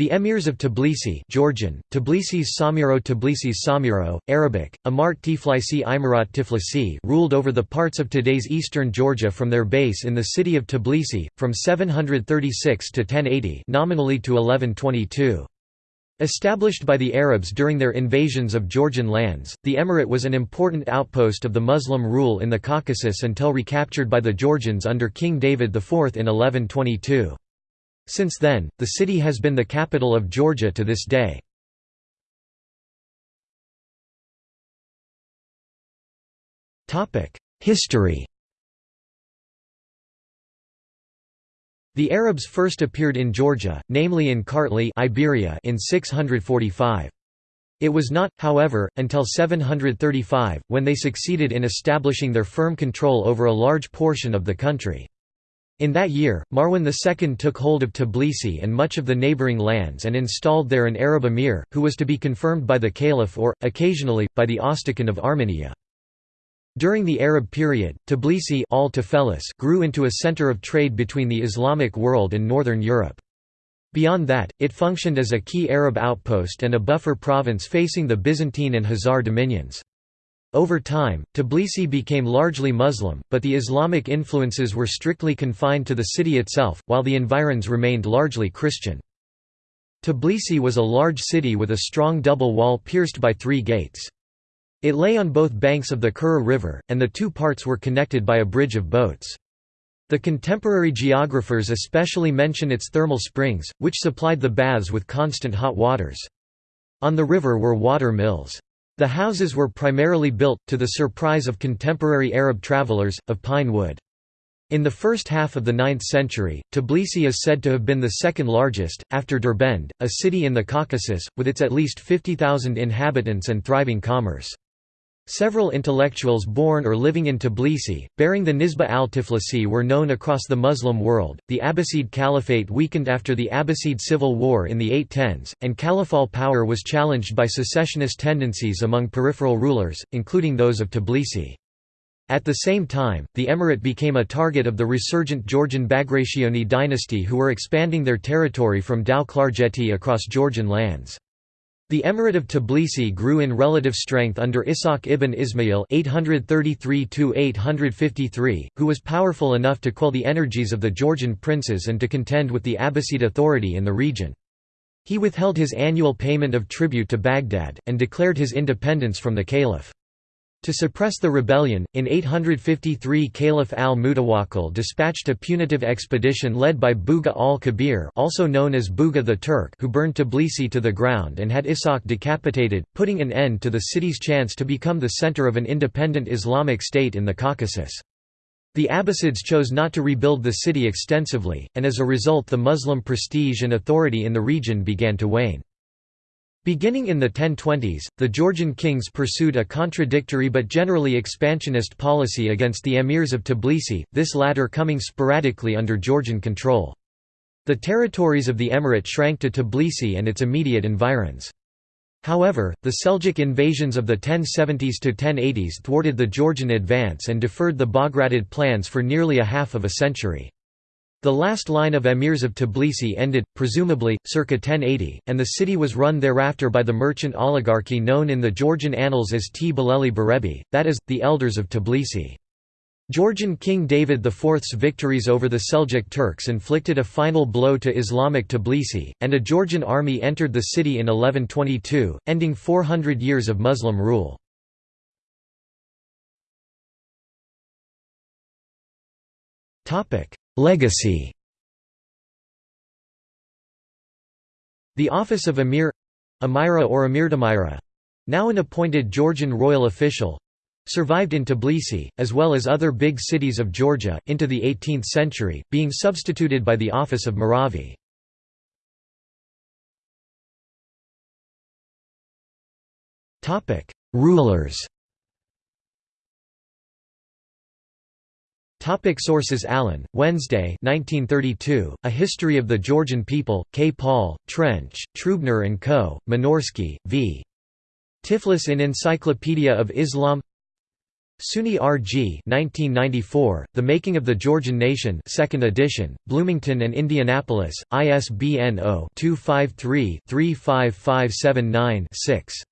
The emirs of Tbilisi Georgian, Tbilisis Samiro Tbilisis Samiro, Arabic, Amart Tiflisi Imarat Tiflisi ruled over the parts of today's eastern Georgia from their base in the city of Tbilisi, from 736 to 1080 nominally to 1122. Established by the Arabs during their invasions of Georgian lands, the emirate was an important outpost of the Muslim rule in the Caucasus until recaptured by the Georgians under King David IV in 1122. Since then, the city has been the capital of Georgia to this day. History The Arabs first appeared in Georgia, namely in Kartli Iberia in 645. It was not, however, until 735, when they succeeded in establishing their firm control over a large portion of the country. In that year, Marwan II took hold of Tbilisi and much of the neighbouring lands and installed there an Arab emir, who was to be confirmed by the caliph or, occasionally, by the ostikan of Armenia. During the Arab period, Tbilisi grew into a centre of trade between the Islamic world and northern Europe. Beyond that, it functioned as a key Arab outpost and a buffer province facing the Byzantine and Khazar dominions. Over time, Tbilisi became largely Muslim, but the Islamic influences were strictly confined to the city itself, while the environs remained largely Christian. Tbilisi was a large city with a strong double wall pierced by three gates. It lay on both banks of the Kura River, and the two parts were connected by a bridge of boats. The contemporary geographers especially mention its thermal springs, which supplied the baths with constant hot waters. On the river were water mills. The houses were primarily built, to the surprise of contemporary Arab travelers, of pine wood. In the first half of the 9th century, Tbilisi is said to have been the second largest, after Derbend, a city in the Caucasus, with its at least 50,000 inhabitants and thriving commerce. Several intellectuals born or living in Tbilisi, bearing the Nisba al-Tiflisi were known across the Muslim world. The Abbasid Caliphate weakened after the Abbasid civil war in the 810s, and caliphal power was challenged by secessionist tendencies among peripheral rulers, including those of Tbilisi. At the same time, the emirate became a target of the resurgent Georgian Bagrationi dynasty who were expanding their territory from Tao-Klarjeti across Georgian lands. The Emirate of Tbilisi grew in relative strength under Ishaq ibn Ismail (833–853), who was powerful enough to quell the energies of the Georgian princes and to contend with the Abbasid authority in the region. He withheld his annual payment of tribute to Baghdad, and declared his independence from the caliph. To suppress the rebellion, in 853 Caliph al-Mutawakkil dispatched a punitive expedition led by Bugha al-Kabir also known as Bugha the Turk who burned Tbilisi to the ground and had Ishaq decapitated, putting an end to the city's chance to become the center of an independent Islamic state in the Caucasus. The Abbasids chose not to rebuild the city extensively, and as a result the Muslim prestige and authority in the region began to wane. Beginning in the 1020s, the Georgian kings pursued a contradictory but generally expansionist policy against the emirs of Tbilisi, this latter coming sporadically under Georgian control. The territories of the emirate shrank to Tbilisi and its immediate environs. However, the Seljuk invasions of the 1070s to 1080s thwarted the Georgian advance and deferred the Bagratid plans for nearly a half of a century. The last line of emirs of Tbilisi ended, presumably, circa 1080, and the city was run thereafter by the merchant oligarchy known in the Georgian annals as Tbileli Berebi, that is, the elders of Tbilisi. Georgian King David IV's victories over the Seljuk Turks inflicted a final blow to Islamic Tbilisi, and a Georgian army entered the city in 1122, ending 400 years of Muslim rule. Legacy The office of Emir Amira or Emirdamira now an appointed Georgian royal official survived in Tbilisi, as well as other big cities of Georgia, into the 18th century, being substituted by the office of Mouravi. Rulers Topic sources Allen, Wednesday 1932, A History of the Georgian People, K. Paul, Trench, Trubner & Co., Minorsky, v. Tiflis in Encyclopedia of Islam SUNY RG 1994, The Making of the Georgian Nation 2nd edition, Bloomington and Indianapolis, ISBN 0-253-35579-6.